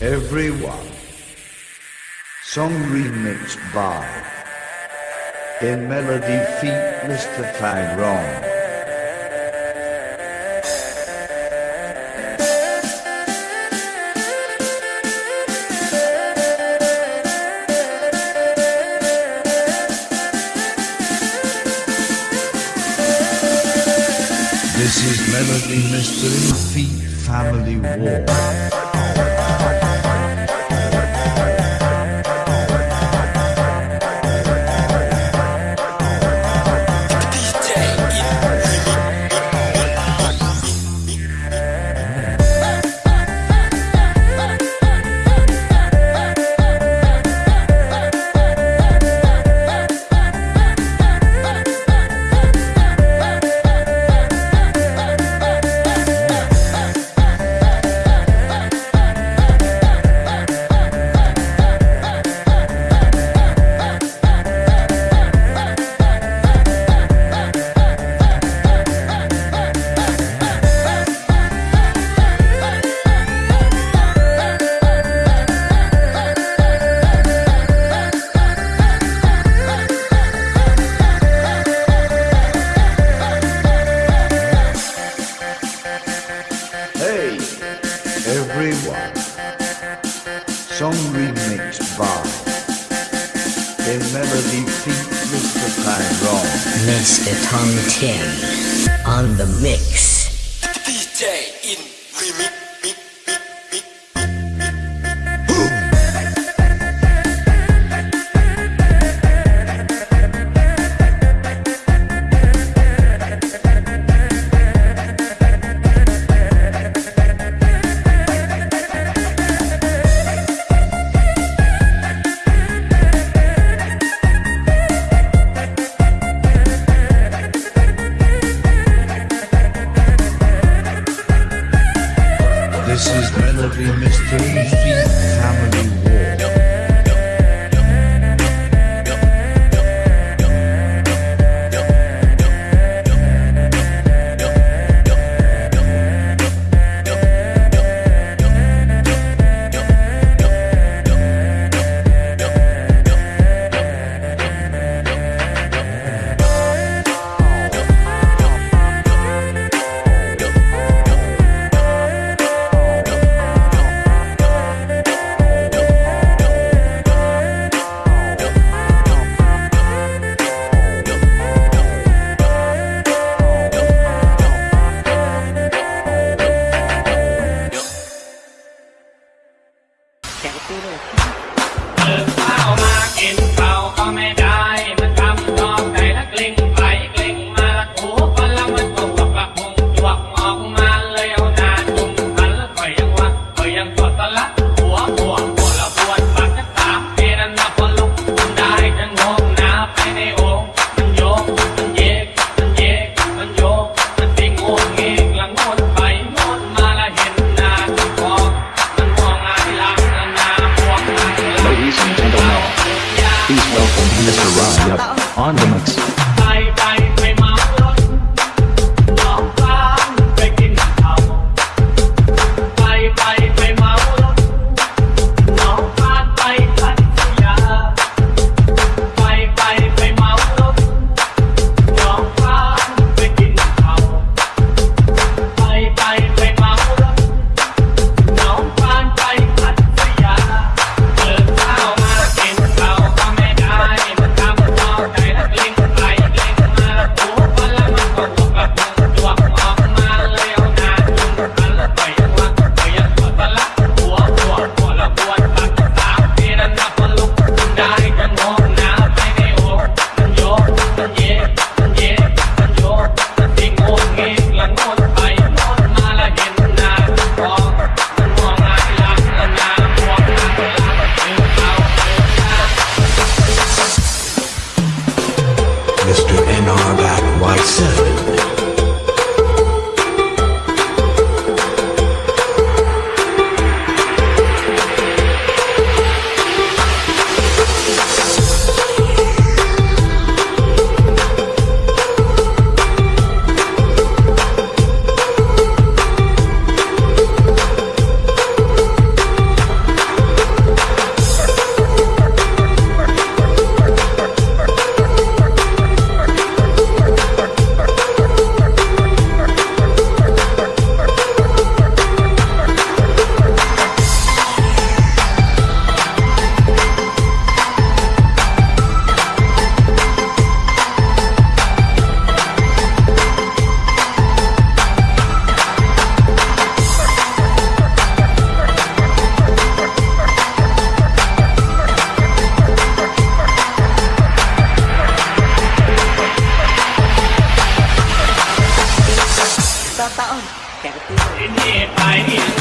Everyone. Song remixed by In Melody feat Mr. Tyrone. This is Melody Mystery Feet Family War. Mr. Tom Tim on the mix. This is Melody Mystery Family 我爱你。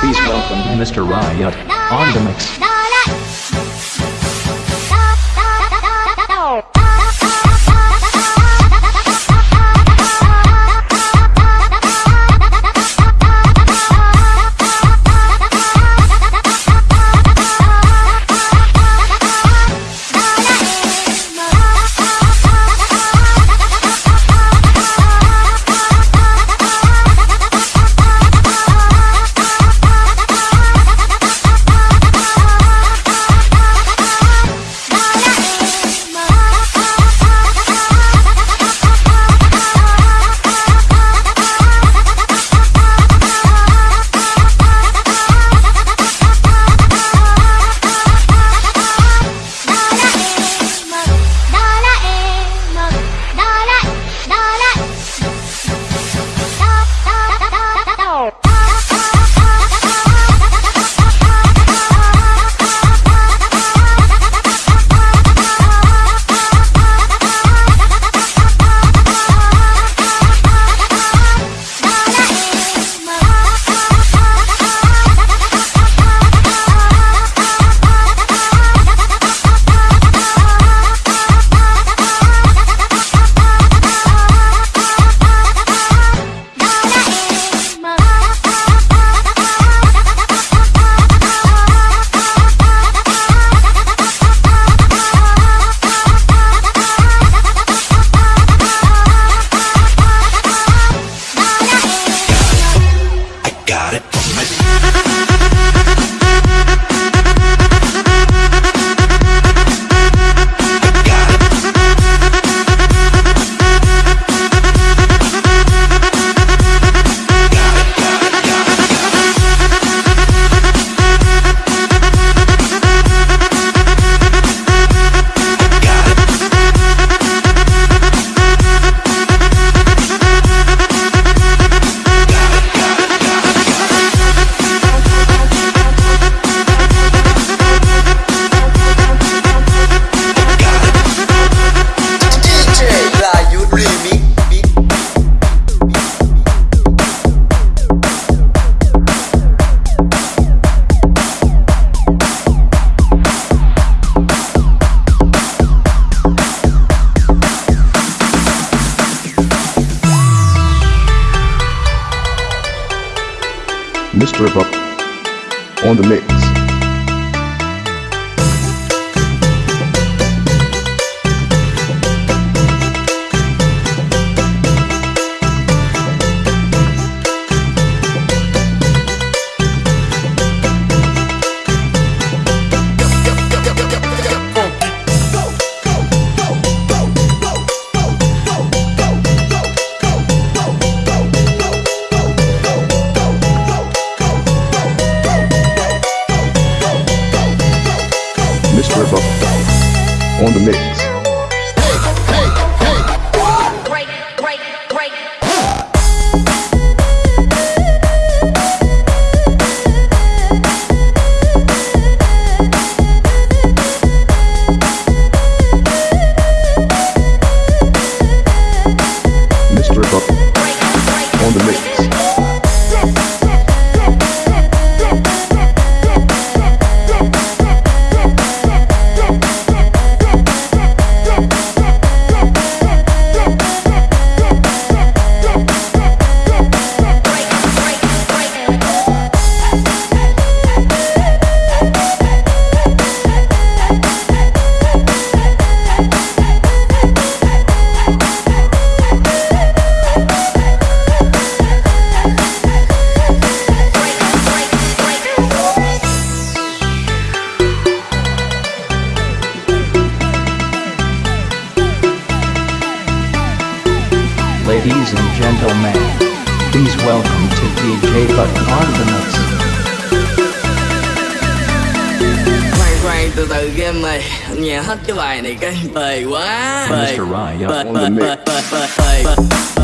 Please welcome Mr. Riot on the mix. On the mix. Buck on the mix. khoan khoan từ từ game này nghe hết cái bài này cái bề quá bề Mr. Riot bề bề bề bề bề bề bề